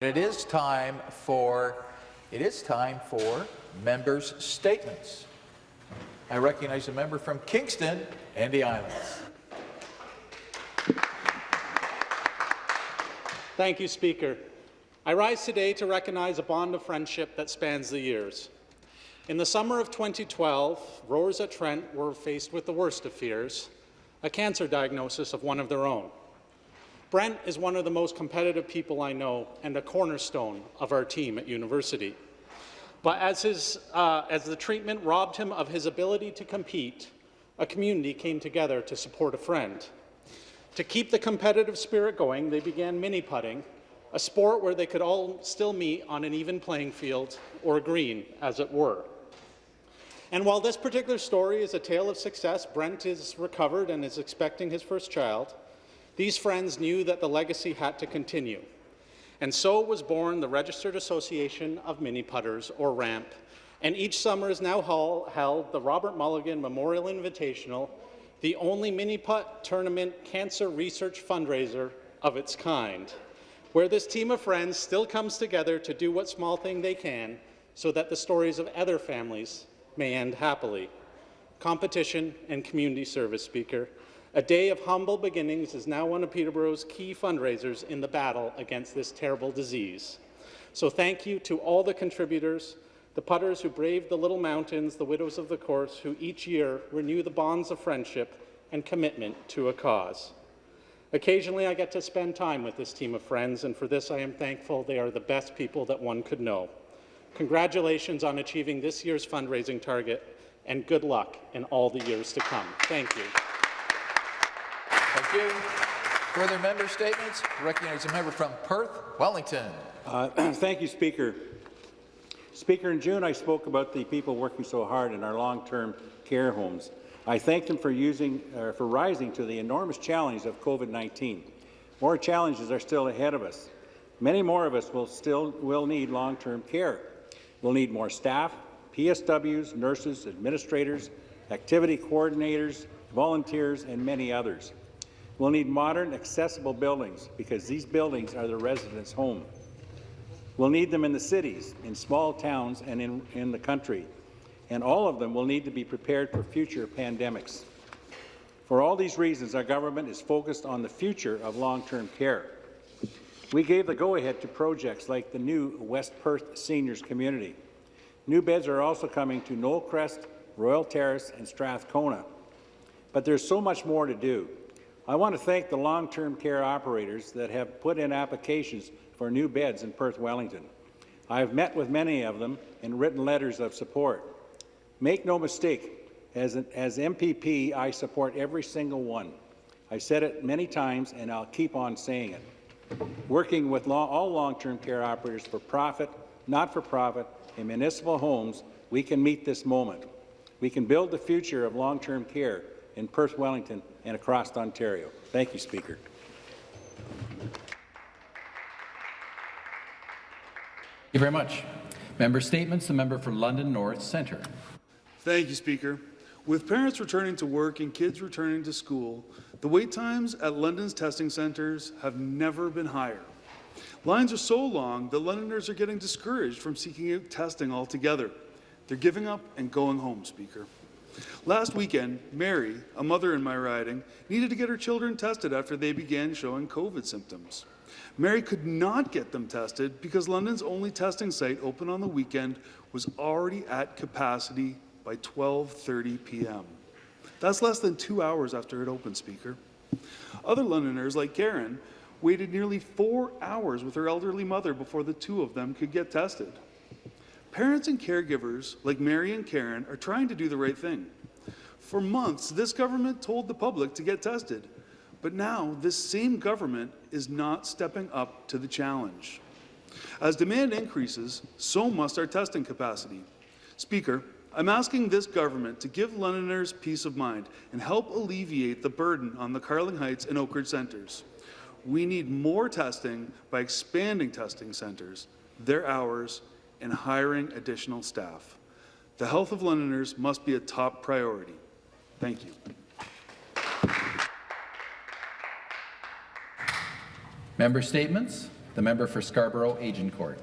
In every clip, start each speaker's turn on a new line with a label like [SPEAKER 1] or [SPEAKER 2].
[SPEAKER 1] It is time for it is time for members' statements. I recognize a member from Kingston and the Islands.
[SPEAKER 2] Thank you, Speaker. I rise today to recognize a bond of friendship that spans the years. In the summer of 2012, rowers at Trent were faced with the worst of fears, a cancer diagnosis of one of their own. Brent is one of the most competitive people I know and a cornerstone of our team at university. But as, his, uh, as the treatment robbed him of his ability to compete, a community came together to support a friend. To keep the competitive spirit going, they began mini-putting, a sport where they could all still meet on an even playing field, or green, as it were. And while this particular story is a tale of success, Brent is recovered and is expecting his first child, these friends knew that the legacy had to continue. And so was born the Registered Association of Mini Putters, or RAMP, and each summer is now held the Robert Mulligan Memorial Invitational, the only mini putt tournament cancer research fundraiser of its kind, where this team of friends still comes together to do what small thing they can so that the stories of other families may end happily. Competition and community service, Speaker. A day of humble beginnings is now one of Peterborough's key fundraisers in the battle against this terrible disease. So thank you to all the contributors, the putters who braved the little mountains, the widows of the course who each year renew the bonds of friendship and commitment to a cause. Occasionally, I get to spend time with this team of friends, and for this I am thankful they are the best people that one could know. Congratulations on achieving this year's fundraising target, and good luck in all the years to come. Thank you.
[SPEAKER 1] You. Further member statements? Recognize a member from Perth, Wellington.
[SPEAKER 3] Uh, thank you, Speaker. Speaker, in June I spoke about the people working so hard in our long-term care homes. I thank them for, using, uh, for rising to the enormous challenge of COVID-19. More challenges are still ahead of us. Many more of us will still will need long-term care. We'll need more staff, PSWs, nurses, administrators, activity coordinators, volunteers, and many others. We'll need modern, accessible buildings because these buildings are the residents' home. We'll need them in the cities, in small towns, and in, in the country. And all of them will need to be prepared for future pandemics. For all these reasons, our government is focused on the future of long-term care. We gave the go-ahead to projects like the new West Perth Seniors Community. New beds are also coming to Knollcrest, Royal Terrace, and Strathcona. But there's so much more to do. I want to thank the long-term care operators that have put in applications for new beds in Perth Wellington. I have met with many of them and written letters of support. Make no mistake, as, an, as MPP, I support every single one. I said it many times, and I'll keep on saying it. Working with long, all long-term care operators for profit, not for profit, in municipal homes, we can meet this moment. We can build the future of long-term care in Perth Wellington and across Ontario. Thank you, Speaker.
[SPEAKER 4] Thank you very much. Member Statements, the member for London North Centre.
[SPEAKER 5] Thank you, Speaker. With parents returning to work and kids returning to school, the wait times at London's testing centres have never been higher. Lines are so long that Londoners are getting discouraged from seeking out testing altogether. They're giving up and going home, Speaker. Last weekend, Mary, a mother in my riding, needed to get her children tested after they began showing COVID symptoms. Mary could not get them tested because London's only testing site open on the weekend was already at capacity by 12.30 p.m. That's less than two hours after it opened, Speaker. Other Londoners, like Karen, waited nearly four hours with her elderly mother before the two of them could get tested. Parents and caregivers like Mary and Karen are trying to do the right thing. For months, this government told the public to get tested, but now this same government is not stepping up to the challenge. As demand increases, so must our testing capacity. Speaker, I'm asking this government to give Londoners peace of mind and help alleviate the burden on the Carling Heights and Oakridge centres. We need more testing by expanding testing centres, their hours, and hiring additional staff. The health of Londoners must be a top priority. Thank you.
[SPEAKER 4] Member Statements. The The member for Scarborough Agincourt.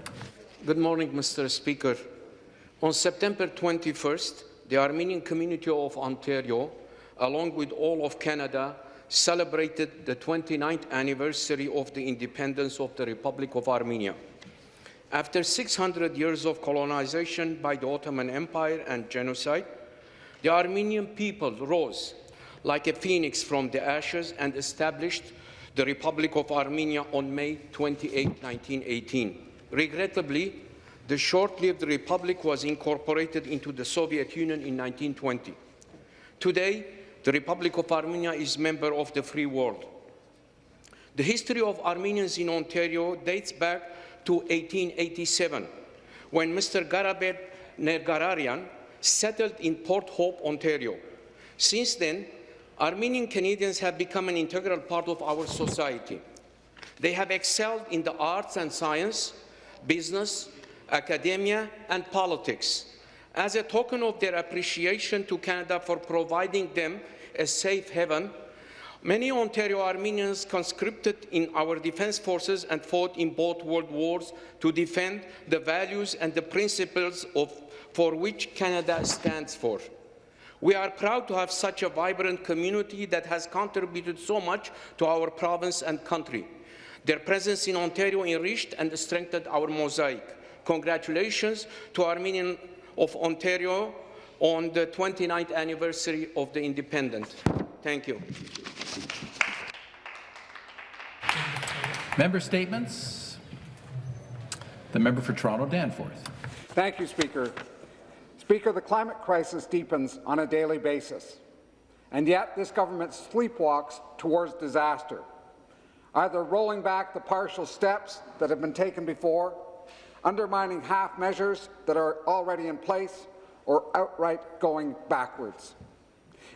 [SPEAKER 6] Good morning, Mr. Speaker. On September 21st, the Armenian community of Ontario, along with all of Canada, celebrated the 29th anniversary of the independence of the Republic of Armenia. After 600 years of colonization by the Ottoman Empire and genocide, the Armenian people rose like a phoenix from the ashes and established the Republic of Armenia on May 28, 1918. Regrettably, the short-lived republic was incorporated into the Soviet Union in 1920. Today, the Republic of Armenia is a member of the free world. The history of Armenians in Ontario dates back to 1887, when Mr. Garabet Nergararian settled in Port Hope, Ontario. Since then, Armenian Canadians have become an integral part of our society. They have excelled in the arts and science, business, academia, and politics. As a token of their appreciation to Canada for providing them a safe haven, many Ontario Armenians conscripted in our defense forces and fought in both world wars to defend the values and the principles of, for which Canada stands for. We are proud to have such a vibrant community that has contributed so much to our province and country. Their presence in Ontario enriched and strengthened our mosaic. Congratulations to Armenian of Ontario on the 29th anniversary of the independence. Thank you.
[SPEAKER 4] Member statements. The member for Toronto Danforth.
[SPEAKER 7] Thank you, Speaker. Speaker, the climate crisis deepens on a daily basis, and yet this government sleepwalks towards disaster, either rolling back the partial steps that have been taken before, undermining half measures that are already in place, or outright going backwards.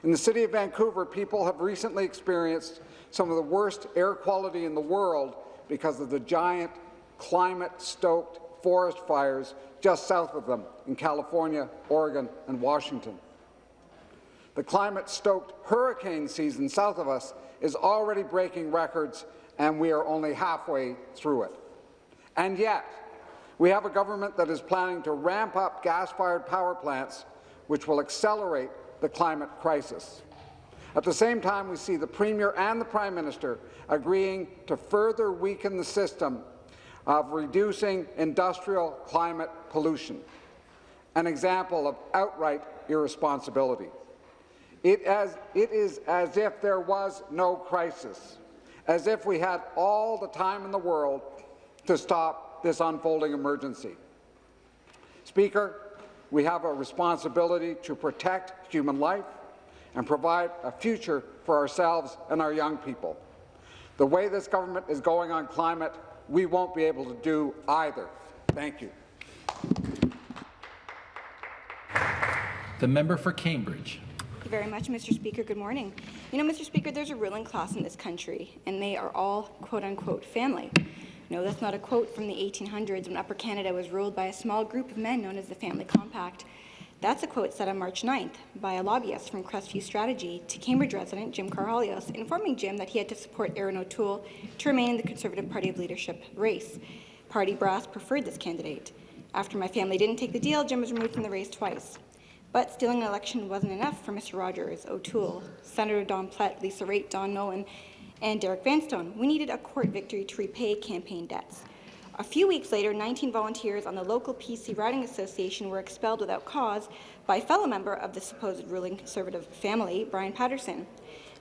[SPEAKER 7] In the city of Vancouver, people have recently experienced some of the worst air quality in the world because of the giant climate-stoked forest fires just south of them in California, Oregon, and Washington. The climate-stoked hurricane season south of us is already breaking records, and we are only halfway through it. And yet, we have a government that is planning to ramp up gas-fired power plants, which will accelerate the climate crisis. At the same time, we see the Premier and the Prime Minister agreeing to further weaken the system of reducing industrial climate pollution, an example of outright irresponsibility. It, as, it is as if there was no crisis, as if we had all the time in the world to stop this unfolding emergency. Speaker, we have a responsibility to protect human life and provide a future for ourselves and our young people. The way this government is going on climate we won't be able to do either. Thank you.
[SPEAKER 4] The member for Cambridge.
[SPEAKER 8] Thank you very much, Mr. Speaker. Good morning. You know, Mr. Speaker, there's a ruling class in this country, and they are all quote-unquote family. No, that's not a quote from the 1800s when Upper Canada was ruled by a small group of men known as the Family Compact. That's a quote said on March 9th by a lobbyist from Crestview Strategy to Cambridge resident Jim Karahalios, informing Jim that he had to support Erin O'Toole to remain in the Conservative Party of Leadership race. Party brass preferred this candidate. After my family didn't take the deal, Jim was removed from the race twice. But stealing an election wasn't enough for Mr. Rogers, O'Toole, Senator Don Plett, Lisa Raitt, Don Nowlan, and Derek Vanstone. We needed a court victory to repay campaign debts. A few weeks later, 19 volunteers on the local PC Riding Association were expelled without cause by a fellow member of the supposed ruling Conservative family, Brian Patterson.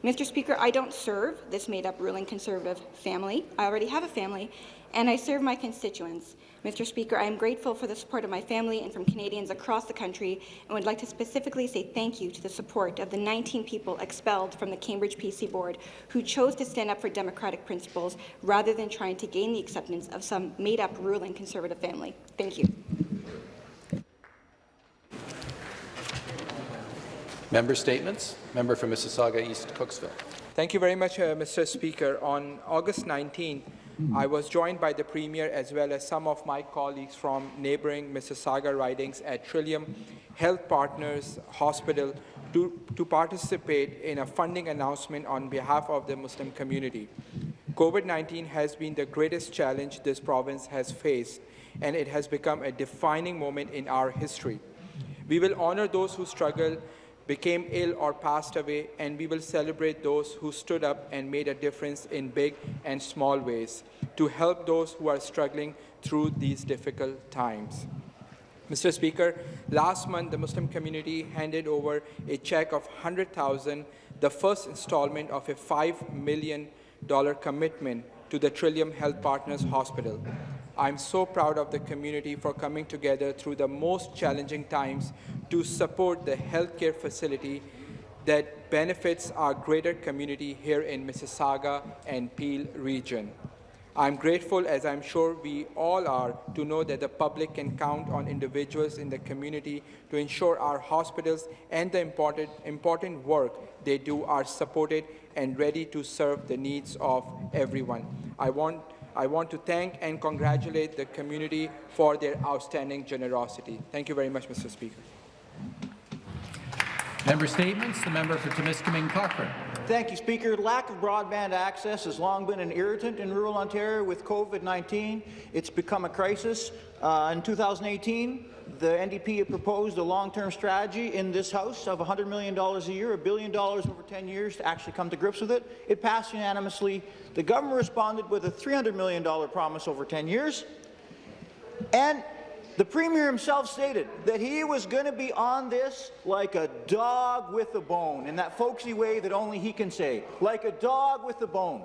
[SPEAKER 8] Mr. Speaker, I don't serve this made-up ruling Conservative family. I already have a family, and I serve my constituents. Mr. Speaker, I am grateful for the support of my family and from Canadians across the country and would like to specifically say thank you to the support of the 19 people expelled from the Cambridge PC Board who chose to stand up for democratic principles rather than trying to gain the acceptance of some made-up ruling Conservative family. Thank you.
[SPEAKER 9] Member statements. Member for Mississauga East Cooksville.
[SPEAKER 10] Thank you very much, uh, Mr. Speaker. On August 19, Hmm. I was joined by the Premier as well as some of my colleagues from neighbouring Mississauga ridings at Trillium Health Partners Hospital to, to participate in a funding announcement on behalf of the Muslim community. COVID-19 has been the greatest challenge this province has faced, and it has become a defining moment in our history. We will honor those who struggled, became ill or passed away, and we will celebrate those who stood up and made a difference in big and small ways to help those who are struggling through these difficult times. Mr. Speaker, last month the Muslim community handed over a check of 100,000, the first installment of a $5 million commitment to the Trillium Health Partners Hospital. I'm so proud of the community for coming together through the most challenging times to support the healthcare facility that benefits our greater community here in Mississauga and Peel region. I'm grateful, as I'm sure we all are, to know that the public can count on individuals in the community to ensure our hospitals and the important, important work they do are supported and ready to serve the needs of everyone. I want, I want to thank and congratulate the community for their outstanding generosity. Thank you very much, Mr. Speaker.
[SPEAKER 4] Member statements. The member for Timiskaming Cochrane.
[SPEAKER 11] Thank you, Speaker. Lack of broadband access has long been an irritant in rural Ontario with COVID-19. It's become a crisis. Uh, in 2018, the NDP proposed a long-term strategy in this House of $100 million a year, a billion dollars over 10 years to actually come to grips with it. It passed unanimously. The government responded with a $300 million promise over 10 years. And the Premier himself stated that he was going to be on this like a dog with a bone, in that folksy way that only he can say, like a dog with a bone.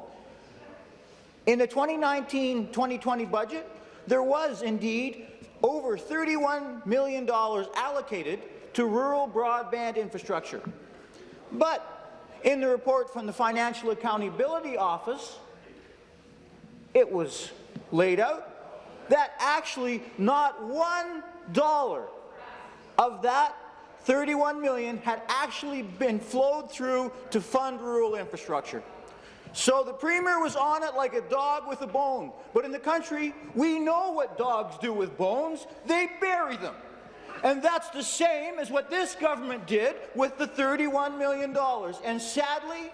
[SPEAKER 11] In the 2019-2020 budget, there was indeed over $31 million allocated to rural broadband infrastructure. But in the report from the Financial Accountability Office, it was laid out that actually not one dollar of that 31 million had actually been flowed through to fund rural infrastructure. So the Premier was on it like a dog with a bone. But in the country, we know what dogs do with bones. They bury them. And that's the same as what this government did with the $31 million. And sadly,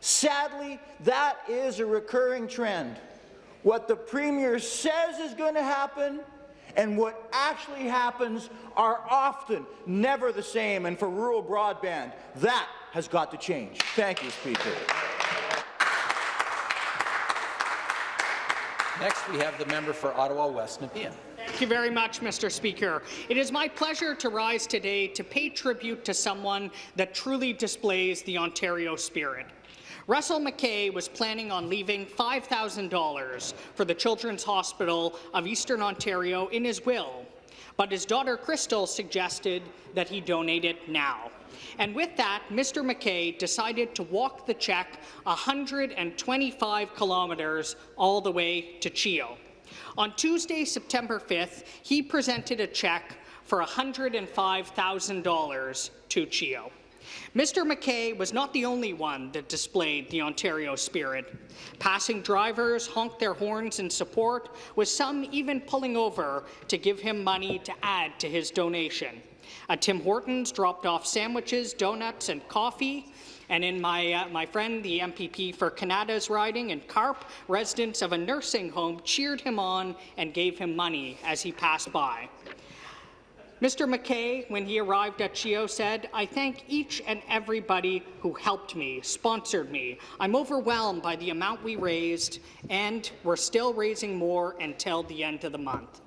[SPEAKER 11] sadly, that is a recurring trend what the Premier says is going to happen and what actually happens are often never the same. And for rural broadband, that has got to change. Thank you, Speaker.
[SPEAKER 9] Next, we have the member for Ottawa West Nepean.
[SPEAKER 12] Thank you very much, Mr. Speaker. It is my pleasure to rise today to pay tribute to someone that truly displays the Ontario spirit. Russell McKay was planning on leaving $5,000 for the Children's Hospital of Eastern Ontario in his will, but his daughter Crystal suggested that he donate it now. And with that, Mr. McKay decided to walk the check 125 kilometres all the way to CHEO. On Tuesday, September 5th, he presented a check for $105,000 to CHEO. Mr. McKay was not the only one that displayed the Ontario spirit. Passing drivers honked their horns in support, with some even pulling over to give him money to add to his donation. At Tim Hortons dropped off sandwiches, donuts and coffee, and in my, uh, my friend, the MPP for Kanata's riding in Carp, residents of a nursing home cheered him on and gave him money as he passed by. Mr. McKay, when he arrived at CHEO, said, I thank each and everybody who helped me, sponsored me. I'm overwhelmed by the amount we raised, and we're still raising more until the end of the month.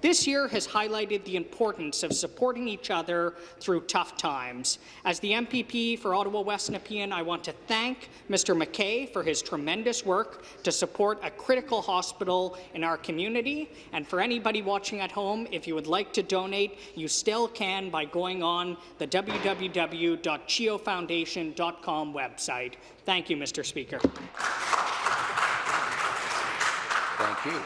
[SPEAKER 12] This year has highlighted the importance of supporting each other through tough times. As the MPP for Ottawa West Nepean, I want to thank Mr. McKay for his tremendous work to support a critical hospital in our community. And for anybody watching at home, if you would like to donate, you still can by going on the www.cheofoundation.com website. Thank you, Mr. Speaker.
[SPEAKER 9] Thank you.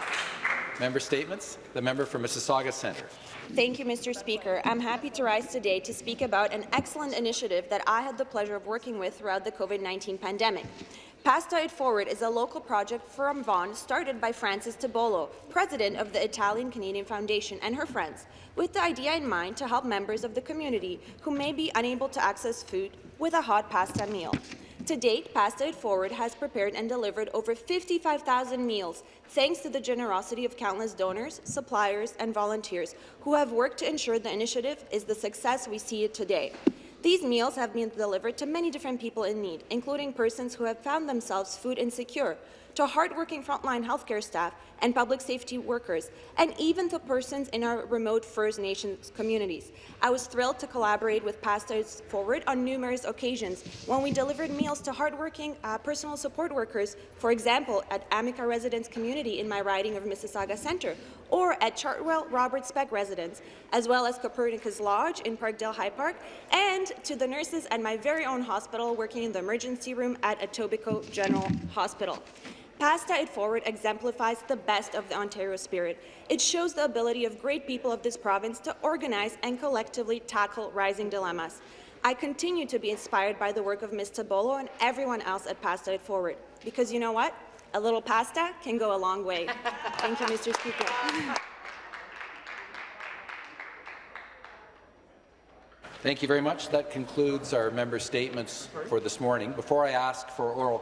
[SPEAKER 9] Member statements. The member for Mississauga Centre.
[SPEAKER 13] Thank you, Mr. Speaker. I'm happy to rise today to speak about an excellent initiative that I had the pleasure of working with throughout the COVID-19 pandemic. Pasta It Forward is a local project from Vaughan started by Frances Tibollo, president of the Italian-Canadian Foundation, and her friends, with the idea in mind to help members of the community who may be unable to access food with a hot pasta meal. To date, Pasta It Forward has prepared and delivered over 55,000 meals, thanks to the generosity of countless donors, suppliers, and volunteers who have worked to ensure the initiative is the success we see it today. These meals have been delivered to many different people in need, including persons who have found themselves food insecure, to hardworking frontline healthcare staff and public safety workers, and even to persons in our remote First Nations communities. I was thrilled to collaborate with Pastors Forward on numerous occasions when we delivered meals to hardworking uh, personal support workers, for example, at Amica Residence Community in my riding of Mississauga Centre, or at Chartwell Robert Speck Residence, as well as Copernicus Lodge in Parkdale High Park, and to the nurses at my very own hospital working in the emergency room at Etobicoke General Hospital. Pasta It Forward exemplifies the best of the Ontario spirit. It shows the ability of great people of this province to organize and collectively tackle rising dilemmas. I continue to be inspired by the work of Ms. Tibollo and everyone else at Pasta It Forward, because you know what? A little pasta can go a long way. Thank you, Mr. Speaker.
[SPEAKER 9] Thank you very much. That concludes our member statements for this morning. Before I ask for oral